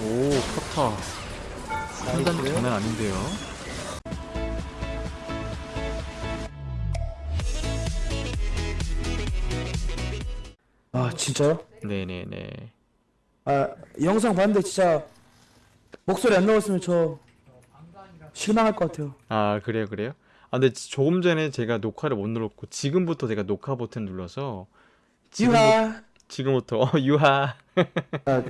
오 커터 판단도 장난 아닌데요 아 진짜요? 네네네 아 영상 봤는데 진짜 목소리 안 나왔으면 저 실망할 것 같아요. 아 그래요 그래요? 아 근데 지- 조금 전에 제가 녹화를 못 눌렀고 지금부터 제가 녹화 버튼 눌러서 지금, 유하. 지금부터 어 유하 아,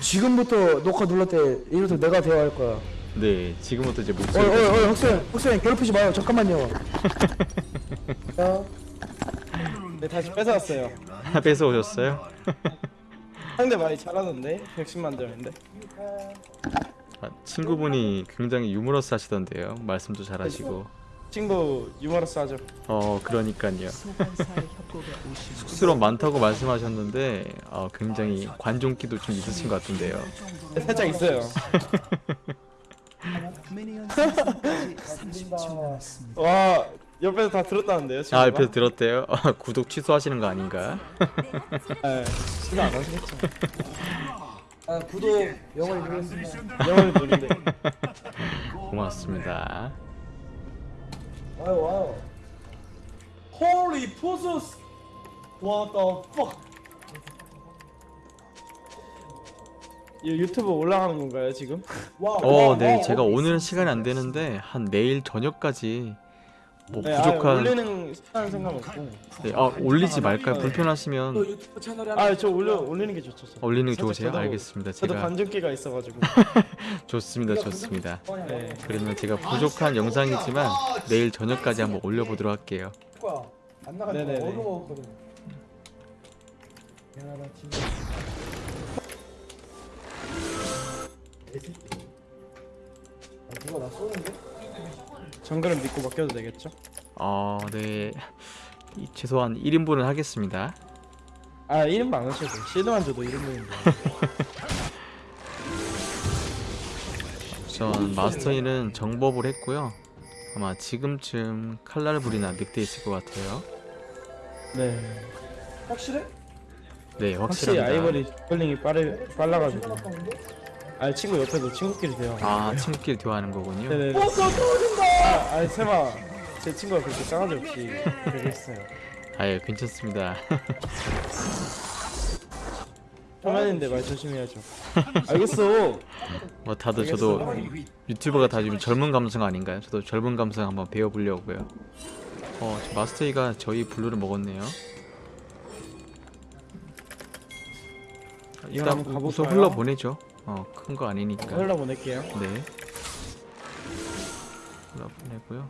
지금부터 녹화 눌렀 때 이래서 내가 대화할 거야. 네 지금부터 이제 어이 목소리가 어이 어이 학생 학생 괴롭히지 마요. 잠깐만요. 자, 네 다시 뺏어왔어요. 뺏어 오셨어요? 상대 많이 잘하던데 110만 점인데. 아, 친구분이 굉장히 유머러스 하시던데요 말씀도 잘하시고 친구 유머러스 하죠. 어 그러니까요 쑥스러움 많다고 말씀하셨는데 어, 굉장히 관종기도 좀 있으신 것 같은데요 네, 살짝 있어요. 미니언 생성까지 30초 남았습니다. 와 옆에서 다 들었다는데요. 친구가? 아 옆에서 들었대요? 구독 취소하시는 거 아닌가? 네, 시도 안 하시겠죠. 아, 구독 영원히 누르겠습니다. 영어를 누린데. 고맙습니다 와요 와요. Holy. What the fuck? 이 유튜브 올라가는 건가요 지금? 어, 네, 제가 오늘은 시간이 안 되는데 한 내일 저녁까지 뭐 네, 아, 부족한 올리는 시간 생각 없고. 네, 아, 올리지 말까요? 네. 불편하시면 유튜브 채널에 하나 아저 올려 올리는 게 좋죠. 저. 올리는 게 좋으세요? 저도- 알겠습니다. 저도 제가 관전기가 있어가지고. 좋습니다, 좋습니다. 네. 그러면 제가 부족한 영상이지만 내일 저녁까지 한번 올려보도록 할게요. 안거 네네네. 미안하다 친구. 아, 누가 나 쏘는데? 정글은 믿고 맡겨도 되겠죠? 어, 네, 이- 최소한 1인분은 하겠습니다. 아 1인분 안 하셔도 돼요. 실드만 줘도 1인분인데. 전 마스터이는 정법을 했고요. 아마 지금쯤 칼날 불이나 늑대 있을 것 같아요. 네. 확실해? 네, 확실합니다. 아이버리 스펠링이 빠르 빨라가지고. 아 친구 옆에서 친구끼리 돼요. 아, 친구끼리 대화하는 거군요. 네네. 아, 아니 설마 제 친구가 그렇게 싸가지 없이 그랬어요. 아예 괜찮습니다. 초면인데 말 조심해야죠. 알겠어. 뭐 다들 저도 유튜버가 다 지금 젊은 감성 아닌가요? 저도 젊은 감성 한번 배워보려고요. 어, 저 마스터이가 저희 블루를 먹었네요. 일단 우선 가볼까요? 흘러 보내죠. 어, 큰 거 아니니까. 흘러 보낼게요. 네. 흘러 보내고요.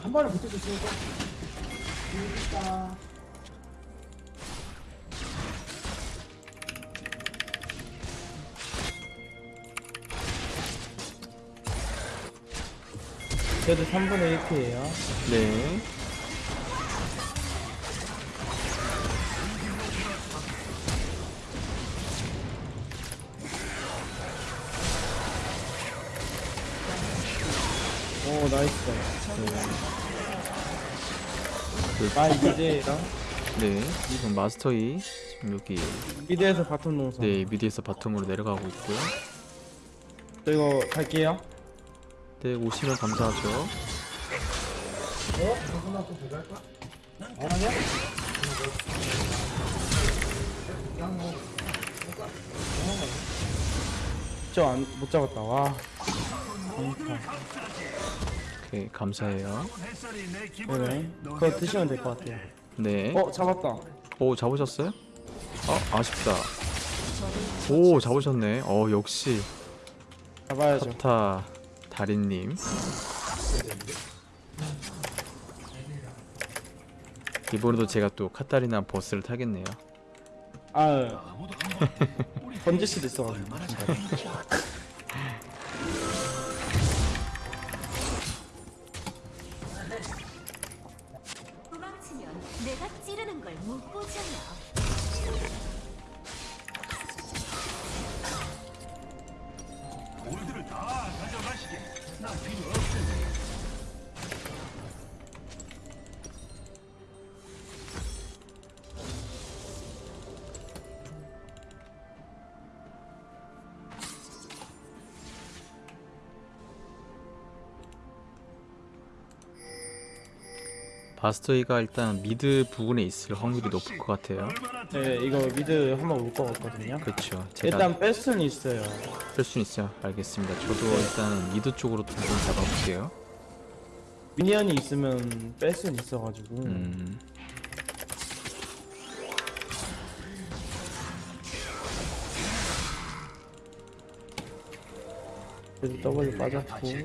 한 번에 붙여줬으니까. 그래도 3분의 1피에요. 네. Nice. 그- 아 이제랑 네. 지금 마스터이 지금 여기 mid에서 bottom 동선. 네 mid에서 bottom으로 내려가고 있고요. 저 이거 갈게요. 네 오시면 감사하죠. 어? 잠깐만 또 들어갈까? 안 하냐? 저안못 잡았다. 와. 오케이 감사해요. 네네. 그거 드시면 될 것 같아요. 네. 어 잡았다. 오 잡으셨어요? 어 아쉽다. 오 잡으셨네. 어 역시 잡아야죠. 카타 달인님. 이번에도 제가 또 카타리나 버스를 타겠네요. 아 던질 수도 있어가지고. 마스터이가 일단 mid 부근에 있을 확률이 높을 것 같아요. 네 이거 mid 한번 올 것 같거든요 그렇죠. 제가 일단 뺄 수는 있어요 뺄수 있어요. 알겠습니다. 저도 일단 mid 쪽으로 좀 잡아볼게요. minion이 있으면 뺄 수는 있어가지고 음, 그래도 W 빠졌고 네,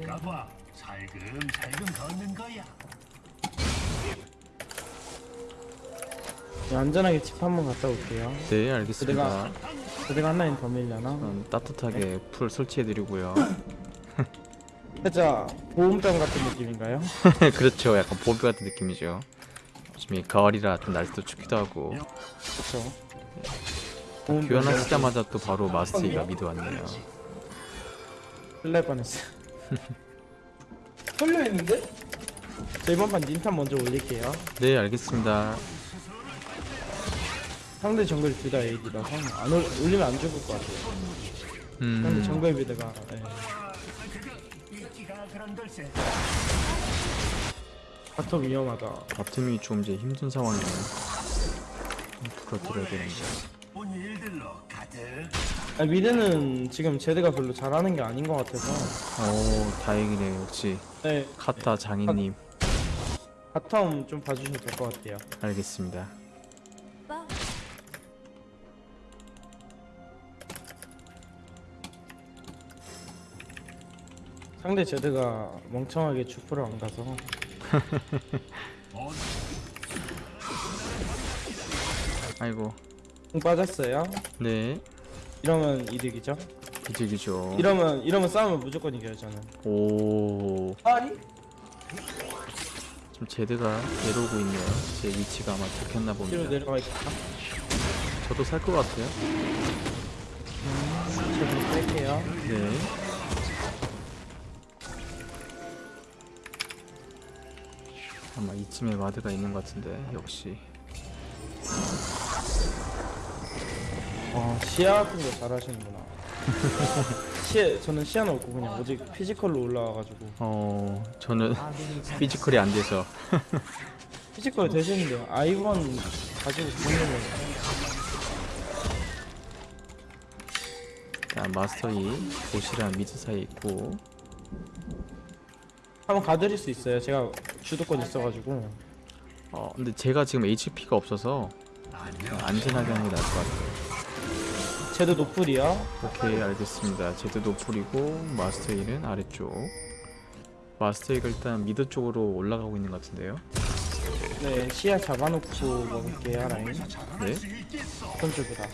안전하게 집 한번 갔다 올게요 네, 알겠습니다. 그대가 한 라인 더 밀려나? 그럼 따뜻하게 풀 설치해드리고요. 살짝 보험장 같은 느낌인가요? 그렇죠. 약간 보비 같은 느낌이죠. 지금 이 가을이라 좀 날씨도 춥기도 하고 그쵸 교환하시자마자 또 바로 마스터이가 미드 왔네요. 쓸날 뻔했어 털려있는데? 저 이번 판 닌탄 먼저 올릴게요 네, 알겠습니다. 상대 정글 둘 다 AD라서 안 올, 올리면 안 죽을 것 같아요 상대 음, 정글 비드가 예. 바텀 위험하다 바텀이 좀 이제 힘든 상황이네요. 불어드려야 되는데. 아, 미드는 지금 제드가 별로 잘하는 게 아닌 것 같아서 오, 다행이네요. 역시 네 카타 장인님. bottom 좀 봐주셔도 될것 같아요 알겠습니다. 상대 제드가 멍청하게 주프를 안 가서 아이고, 궁 빠졌어요 네, 이러면 이득이죠 이직이죠. 이러면 이러면 싸우면 무조건 이겨요 저는 오, 아니? 지금 제드가 내려오고 있네요. 제 위치가 아마 들켰나 뒤로 봅니다. 내려가 있다 저도 살 것 같아요. 제드 뺄게요 네. 아마 이쯤에 와드가 있는 것 같은데 역시. 아 시야 같은 거 잘하시는구나. 시야 저는 시야는 없고 그냥 오직 physical로 올라와가지고. 어 저는 physical이 안 돼서. physical 되시는데 아이번 가지고 보는 거 일단 마스터이 봇이랑 mid 사이에 있고 한번 가드릴 수 있어요. 제가 주도권 있어가지고. 어 근데 제가 지금 HP가 없어서 안전하게 하는 게 나을 것 같아요. 제드 노플이요? 오케이 알겠습니다. 제드 노플이고 마스터이는 아래쪽. 마스터이가 일단 미드 쪽으로 올라가고 있는 것 같은데요. 네 시야 잡아놓고 먹을게요 라인 네. 어떤 쪽이다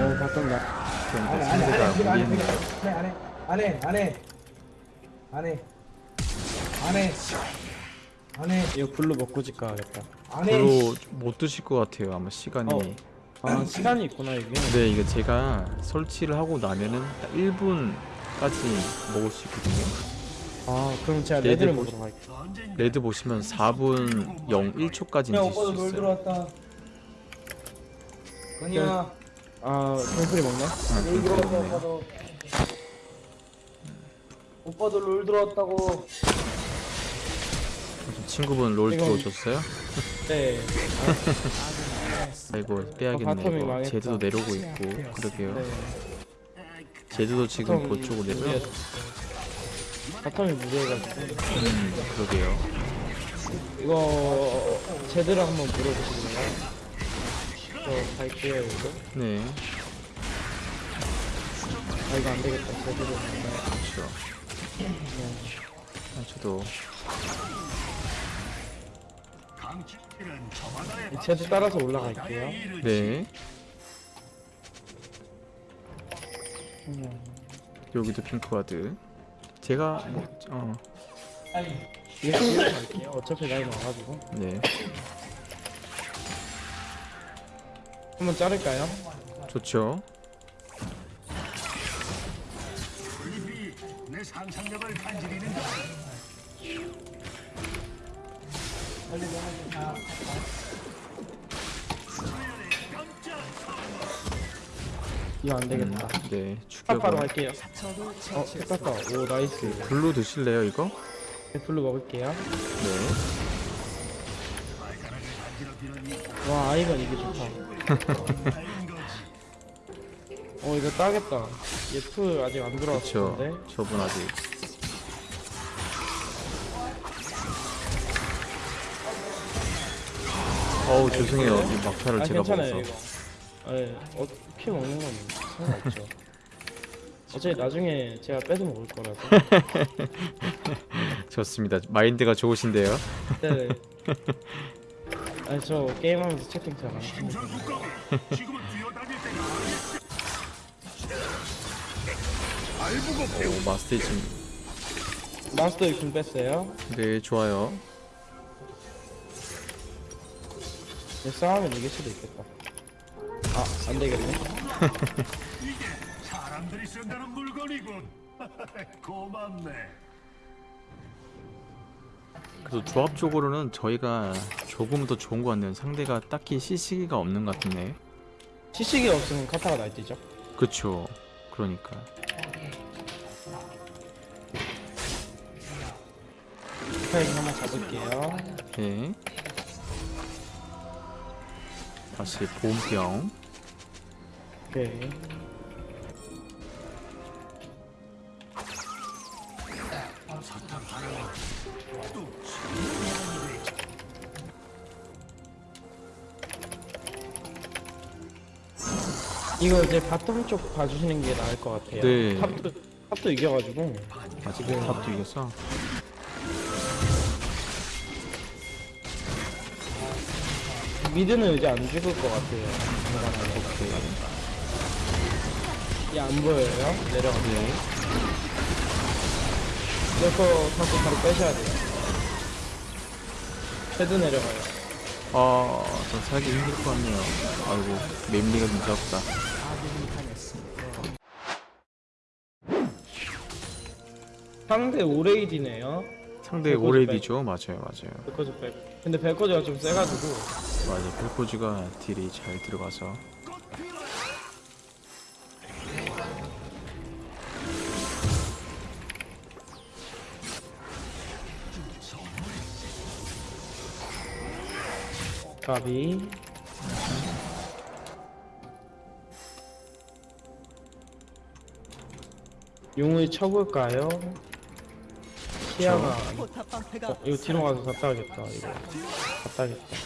어 봤던 나 그런데 상대가 무리했네요 안해 안해 안해 안해 안해 안해 이거 블루 먹고 집 가야겠다. 안해 못 드실 것 같아요 아마 시간이. 어. 아 시간이 있구나 이게. 네 이거 제가 설치를 하고 나면은 딱 1분까지 먹을 수 있거든요. 아 그럼 제가 레드 레드를 보- 먹으러 갈게요. 레드 보시면 4분 0 1초까지 야 드실 오빠도 수놀 있어요. 들어왔다. 건이야 아 먹네 아, 놀 그렇게 들어왔다 먹네요. 오빠도 오빠도 롤 들어왔다고 친구분 롤 이건- 들어오셨어요? 네 아이고 어, 빼야겠네 바텀이 이거 망했다. 제주도 내려오고 있고 그러게요 네. 제주도 지금 바텀이 그쪽으로 내려 무리해- 바텀이 무리해가지고 음 그러게요 이거 제대로 한번 물어보시겠나요? 저 갈게요 이거 네. 아 이거 안 되겠다. 제대로 간다 그렇죠 아, 저도. 제대 따라서 올라갈게요. 네. 여기도 핑크와드. 제가 뭐, 어, 이거 갈게요. 어차피 라인 와가지고. 네 한번 자를까요? 좋죠 이거 안 되겠다. 네 바로 추격은 갈게요. 저도 어, 됐다. 오, nice. Blue 드실래요 이거? 네, blue 먹을게요. 네 와, 아이번 이게 좋다. 어, 이거 따겠다. 얘 플 아직 안 그쵸 들어왔는데. 저분 아직 어우 죄송해요 이 막타를 아, 제가 괜찮아요, 먹어서 이거. 예, 어, 피 먹는 건 상관없죠. 어차피 나중에 제가 뺏어 먹을 거라서. 좋습니다 마인드가 좋으신데요 네. 아니, 저 게임하면서 채팅 잘안 합니다. 오 마스터 지금 마스터에 군 뺐어요. 네 좋아요 네, 싸우면 이길 수도 있겠다. 아, 안 되겠네. 사람들이 쓴다는 물건이군. 고맙네. 그래서 조합적으로는 저희가 조금 더 좋은 것 같네요 상대가 딱히 CC기가 없는 것 같네 시식이 없으면 카타가 날뛰죠. 그쵸 그러니까 스파이크 한번 잡을게요. 네 다시 보온병 오케이. 이거 이제 바텀 쪽 봐주시는 게 나을 것 같아요. 네. 탑도, top도 이겨가지고. 아직 top도 이겼어 mid는 이제 안 죽을 것 같아요. 중간에. 얘안 보여요? 내려가세요. 네 이거 다시 바로 빼셔야 돼요. 걔도 내려가요. 아, 좀 살기 힘들 것 같네요. 아이고, 맵리가 무섭다. 상대 오레이디네요. 상대 오레디죠? 맞아요, 맞아요. 벨코즈 백. 근데 벨코즈가 좀 세가지고 맞아요. 벨코즈가 딜이 잘 들어가서. 가비. 용을 쳐볼까요? 시야가 어, 이거 뒤로 가서 갔다 와야겠다 이거 갔다 와야겠다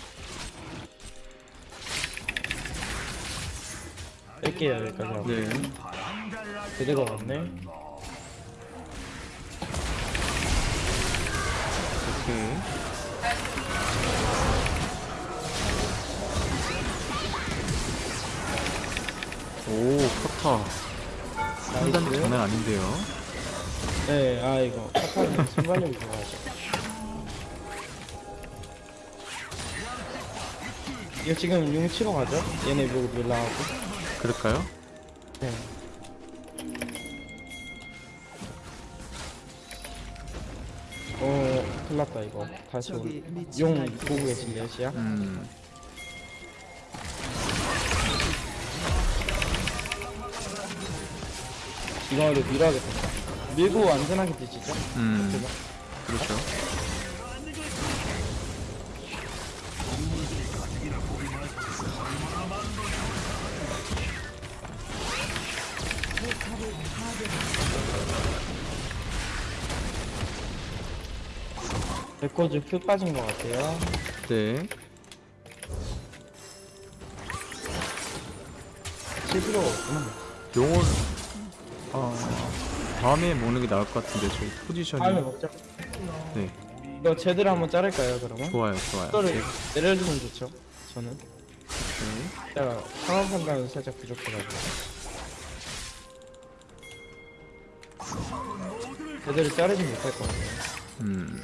뺄게요 여기까지 하고 네. 제대로 갔네 오케이. 오, 커터. 판단 장난 아닌데요. 네, 아 이거 카타는 순발력이 좋아하죠. 이거 지금 용 치러 가죠? 얘네 보고 밀라하고. 그럴까요? 네. 어, 큰일 났다 이거. 다시 용날 보고 계실래요, 시야? 음. 이거를 밀어야겠다. 밀고 안전하게 뒤지죠? 음. 그렇죠. 레코즈 Q 빠진 것 같아요. 네. 없구나. 용을, 어, 다음에 먹는 게 나을 것 같은데, 저희 포지션이. 다음에 먹자. 네. 이거 제대로 한번 자를까요, 그러면? 좋아요, 좋아요. 네. 내려주면 좋죠. 저는. 네. 제가 상황 판단은 살짝 부족해가지고. 제대로 자르지 못할 것 같아요. 음.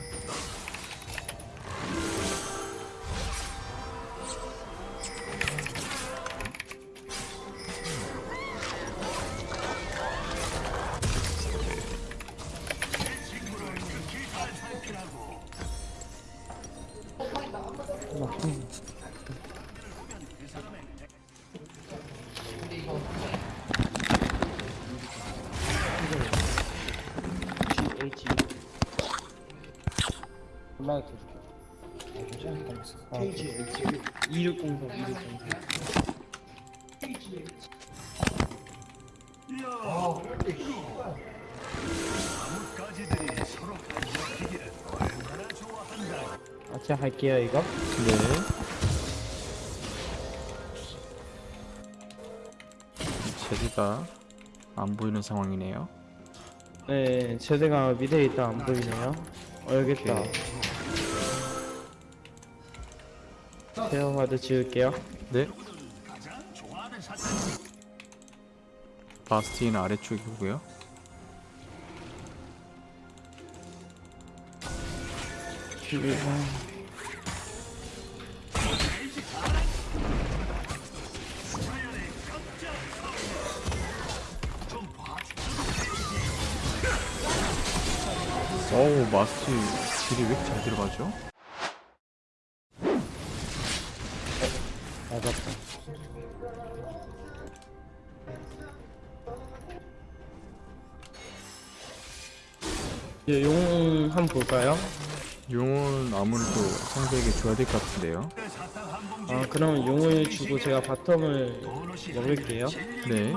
KG 2603 2603. 나뭇가지들이 서로 반짝이기를 얼마나 좋아한다. 아, 제가 할게요 이거. 네. 제리가 안 보이는 상황이네요. 네, 제대가 미대에 있다 안 보이네요. 어, 여기 있다. 화드 지울게요. 네. 바스티는 아래쪽이고요. 어우 마스티 딜이 왜 이렇게 잘 들어가죠? 줘야 될 것 같은데요. 아 그럼 용을 주고 제가 바텀을 먹을게요. 네.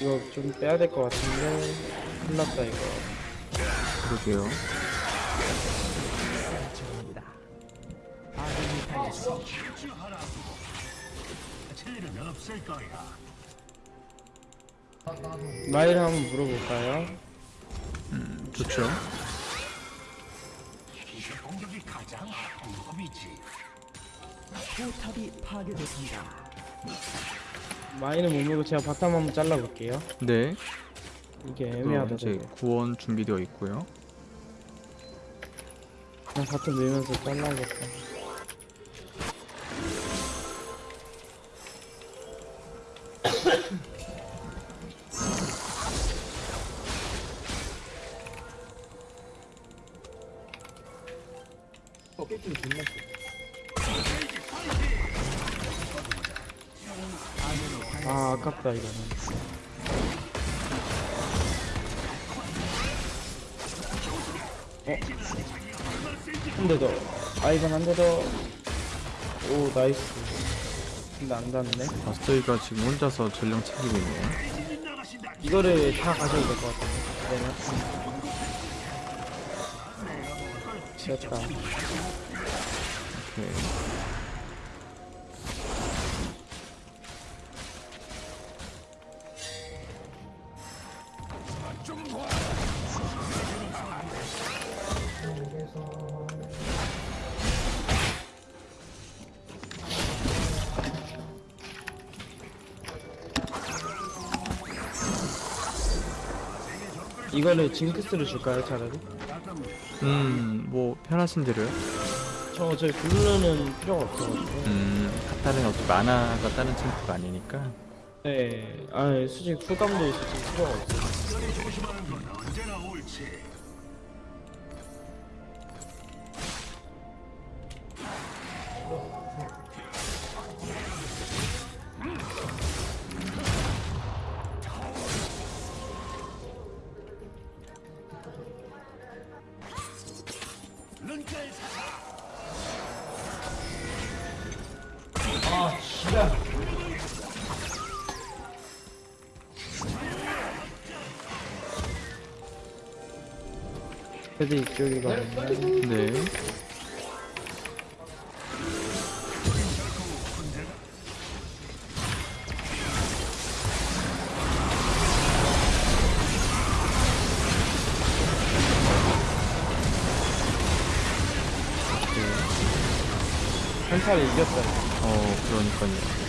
이거 좀 빼야 될 것 같은데 큰일났다 이거. 그러게요. 아 일은 없을 거야. 마일 한번 물어볼까요? 좋죠. 기술 공격이 가장 방법이지. 포탑이 파괴됐습니다. 마이는 못 물고 제가 bottom 한번 잘라볼게요. 네. 이게 또 애매하다 이제. 구원 준비되어 있고요. 그냥 bottom 밀면서 잘라야겠다. 어? 한대 더. 아 이건 한대 더. 오 nice. 근데 안 닿네. 마스터 이가 지금 혼자서 전령 챙기고 있네요. 이거를 다 가져야 될 것 같은데. 네. 됐다. 오케이. 이거를 징크스를 줄까요 차라리? 음, 뭐 편하신 대로요. 저 어차피 블루는 필요가 없어가지고. 음, 카타는 어차피 마나가 다른 챔프가 아니니까. 네. 아 솔직히 쿨감도 있을 필요가 없어요. 그래도 이쪽이거든요. 네. 한타를 이겼어요. 어, 그러니까요.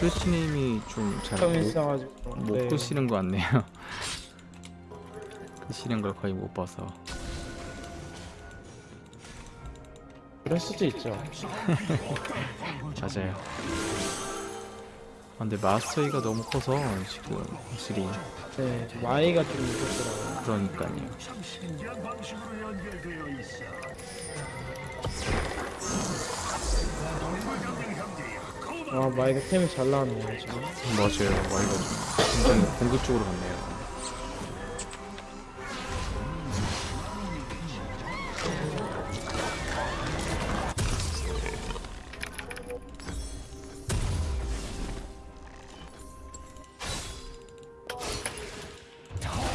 스위치님이 좀잘 처음 못, 있어가지고. 못 네. 끄시는 것 같네요. 끄시는 걸 거의 못 봐서. 그럴 수도 있죠. 맞아요. 아, 근데 마스터이가 너무 커서 지금 확실히 네, 마이가 좀 무섭더라고요. 그러니까요. 와, 마이가 템이 잘 나왔네요, 지금. 맞아요. 와이가 좀 굉장히 공격적으로 갔네요.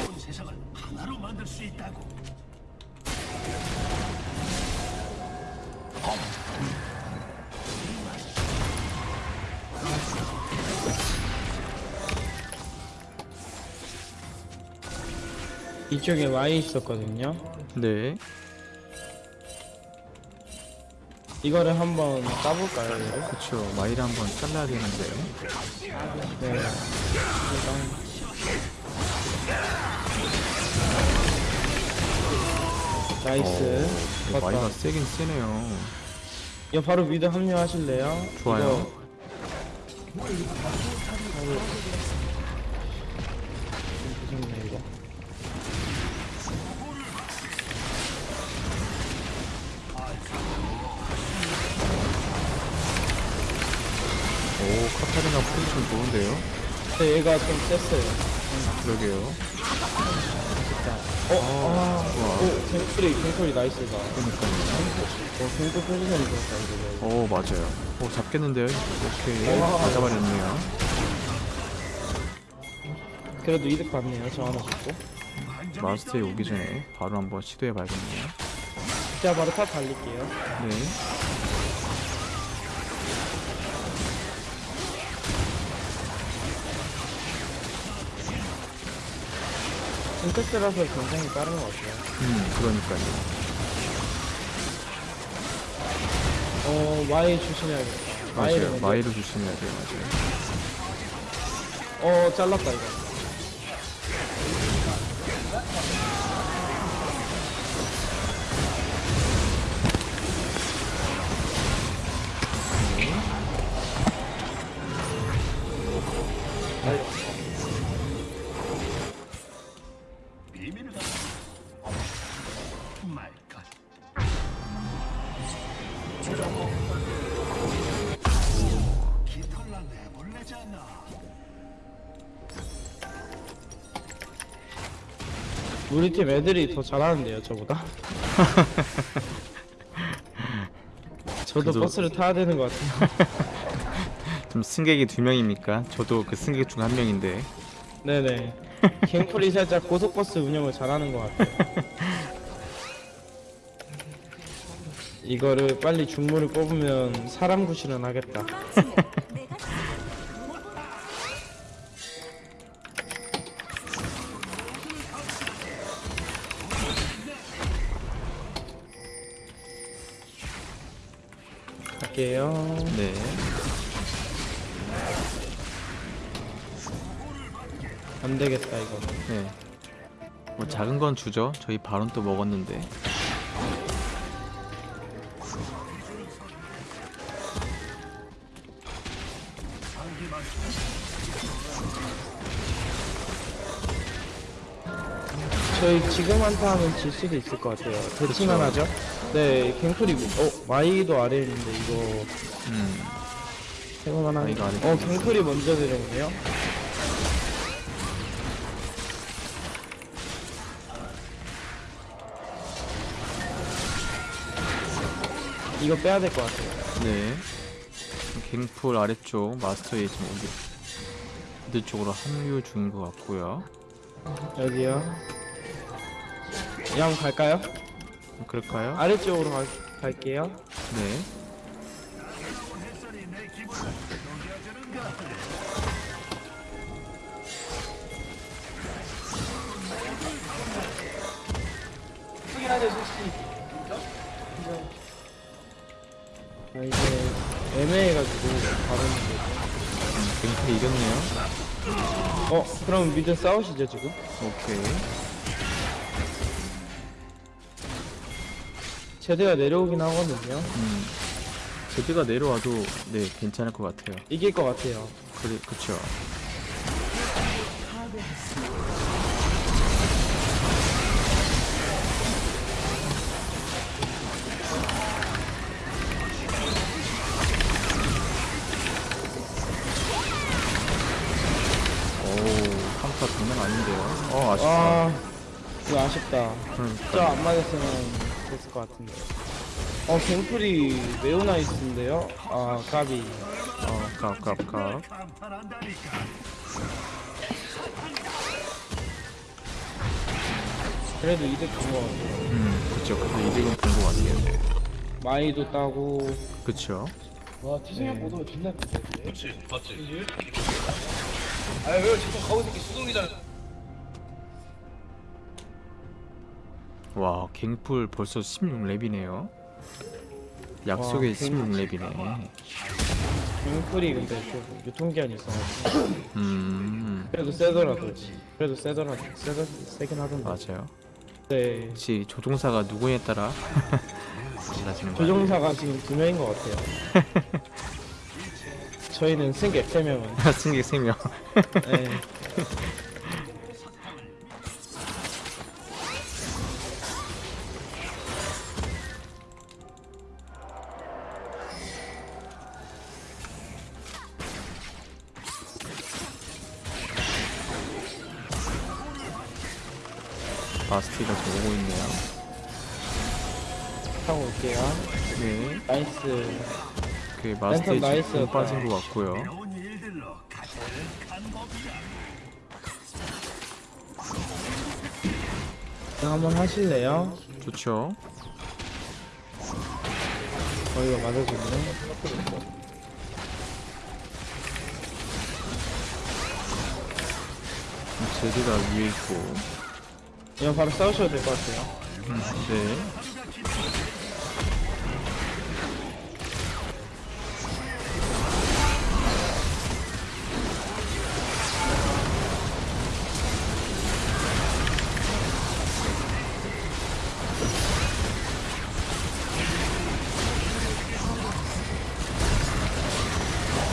온 세상을 하나로 만들 수 있다고. 이쪽에 마이 있었거든요. 네. 이거를 한번 까볼까요, 얘를? 그쵸. 마이를 한번 잘라야 되는데요. 네. 일단 nice. 어, 맞다. 마이가 세긴 세네요. 이거 바로 mid 합류하실래요? 좋아요. 이거... 포지션 좋은데요? 근데 얘가 좀 셌어요. 그러게요. 어, 아, 좋아. 오, 갱플이, 갱플이 nice다. 그러니까요. 어, 갱플 포지션이 좋았다, 이거. 오, 맞아요. 오, 잡겠는데요? 오케이. 다 잡아냈네요. 그래도 이득 봤네요, 저 하나 잡고. 마스터 이 오기 전에 바로 한번 시도해봐야겠네요. 제가 바로 top 달릴게요. 네. 징크스라서 굉장히 빠른 것 같아요. 음, 그러니까요. 어, 마이 조심해야겠다. 마이를 맞아요. 마이를 조심해야 돼요. 맞아요. 어, 잘랐다, 이거. 비 우리 팀 애들이 더 잘하는데요, 저보다. 저도 그래도- 버스를 타야 되는 것 같아요. 좀 승객이 두 명입니까? 저도 그 승객 중 한 명인데. 네네. 갱플이 살짝 고속버스 운영을 잘하는 것 같아요. 이거를 빨리 중물을 뽑으면 사람 구실은 하겠다. 안 되겠다, 이거. 네. 뭐 작은 건 주죠. 저희 바론 또 먹었는데. 저희 지금 한타 하면 질 수도 있을 것 같아요. 대칭만 하죠? 네, 갱플이, 어, 마이도 아래에 있는데 이거 음. 해볼만 아래 어, 갱플이 먼저 내려오네요. 이거 빼야 될 것 같아요. 네. 갱풀 아래쪽 마스터에 지금 여기 미드 쪽으로 합류 중인 것 같고요. 여기요. 이 한번 갈까요? 그럴까요? 아래쪽으로 갈, 갈게요. 네. 아, 해가지고 바로 갱풀이 이겼네요. 어, 그럼 미드 싸우시죠 지금? 오케이. 제대가 내려오긴 하거든요. 음, 제드가 내려와도 네 괜찮을 것 같아요. 이길 것 같아요. 그래, 그쵸. 맞았으면 됐을 것 같은데. 어, 갱플이 매우 나이스인데요? 아, 까비. 어, 깝. 강판한다니까. 그래도 이득 본것 같아요. 음, 그쵸. 그래서 이득은 본것 같아요. 마이도 따고. 그쵸. 와 티생각 보도 존나 그렇지, 맞지. 아왜 지금 가고 있는 게 수동이잖아 와, 갱풀 벌써 16렙이네요. 약속의 와, 갱- 16렙이네. 갱플이 근데 좀 유통기한이 있어가지고. 음, 그래도 세더라도. 그래도 세더라도. 세더, 세긴 하던데. 맞아요. 네. 혹시 조종사가 누구에 따라? 조종사가 지금 두 명인 것 같아요. 저희는 승객 세 명은. 승객 3명. 네. 마스티가 오고 있네요. 타고 올게요. 네, 나이스. 그 마스티 나이스. 지금 공 빠진 것 같고요. 한번 하실래요? 좋죠. 어, 이거 맞아주네. 제드가 위에 있고. 이거 바로 싸우셔도 될 것 같아요. 음, 네.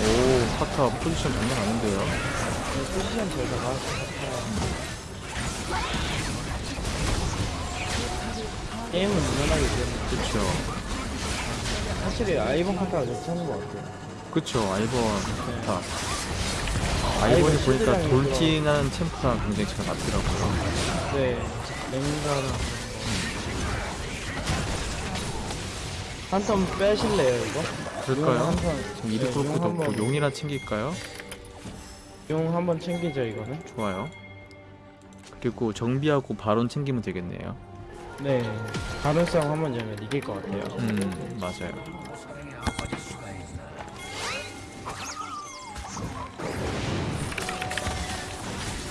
오, 파타 포지션 장난 아닌데요. 포지션 제다가 게임은 무난하게 되는 그쵸. 확실히 아이번 카타가 괜찮은 것 같아요. 그쵸, 아이번 파타. 아이번이 아이번 보니까 돌진하는 템포가 굉장히 잘 맞더라고요. 네, 냉가나 한턴 빼실래요 이거? 그럴까요? 지금 뚫고 용 넣고 한번 용이나 챙길까요? 용 한번 챙기죠 이거는. 좋아요. 그리고 정비하고 바론 챙기면 되겠네요. 네, 다른 싸움 한 번 열면 이길 것 같아요. 음, 맞아요.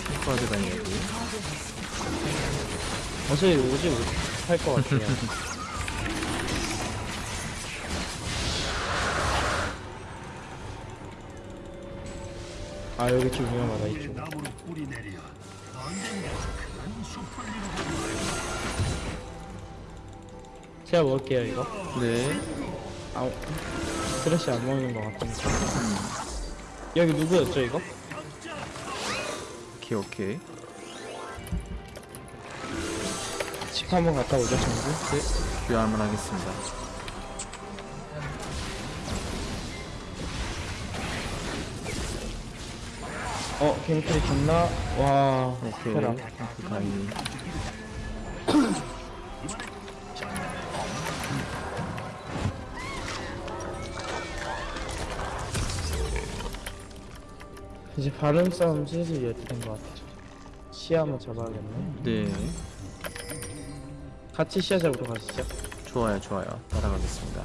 핑크하드가 여기. 어차피 오지 못할 것 같아요. 아 여기 좀 위험하다 이쪽. 제가 먹을게요 이거. 네. 아 스트레스 안 먹는 것 같으니까. 여기 누구였죠 이거? 오케이, 오케이. 집 한번 갔다 오죠 전부. 네. 귀환만 하겠습니다. 어 갱플이 좋나? 와 오케이. 해라. 핑크 다이. 이제 바론 싸움 슬슬 열리는 것 같아. 시야 한번 잡아야겠네. 네. 같이 시야 잡으러 가시죠. 좋아요, 좋아요. 따라가겠습니다.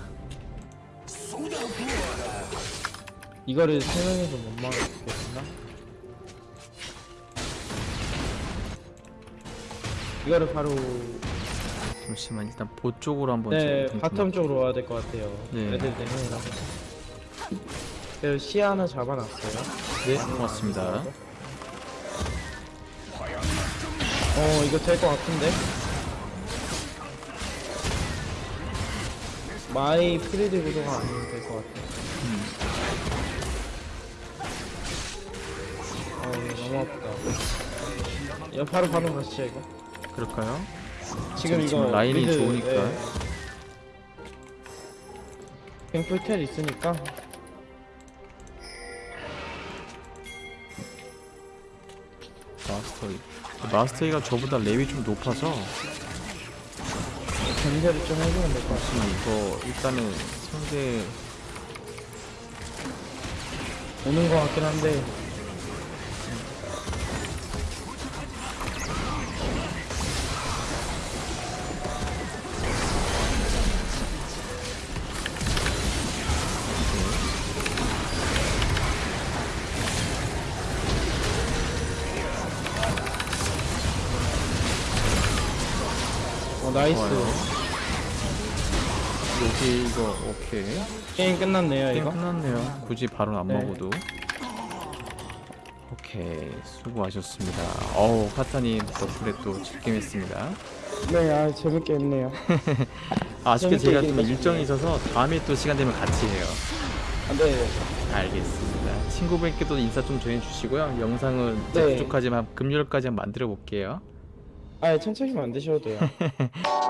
이거를 세 명이서 못 막겠나? 이거를 바로 잠시만 일단 보 쪽으로 한번 네좀 bottom 쪽으로 와야 될 것 같아요. 네. 애들 네 명이라서. 그래서 시야 하나 잡아놨어요. 네, 고맙습니다. 어 이거 될 것 같은데? 마이 free deal 구도가 아니면 될것 같아요. 아 이거 너무 아프다. 이거 바로 바로 가시죠 이거. 그럴까요? 지금 이거 지금 라인이 mid, 좋으니까. 예. 갱플 텔 있으니까 마스터이 마스터이가 저보다 랩이 좀 높아서 견제를 좀 해주면 될 것 같아요. 지금 이거 일단은 상대 오는 것 같긴 한데 Nice. 여기 이거 오케이. 게임 끝났네요 게임 이거? 끝났네요. 굳이 바로 안 네. 먹어도. 오케이. 수고하셨습니다. 어우 카타님 덕분에 또 즐겜했습니다. 네 아 재밌게 했네요. 아쉽게 재밌게 제가 좀 얘기해 일정이 있어서 다음에 또 시간 되면 같이 해요. 네. 알겠습니다. 친구분께도 인사 좀 전해주시고요. 영상은 네. 부족하지만 금요일까지 한번 만들어 볼게요 아 천천히 만드셔도 돼요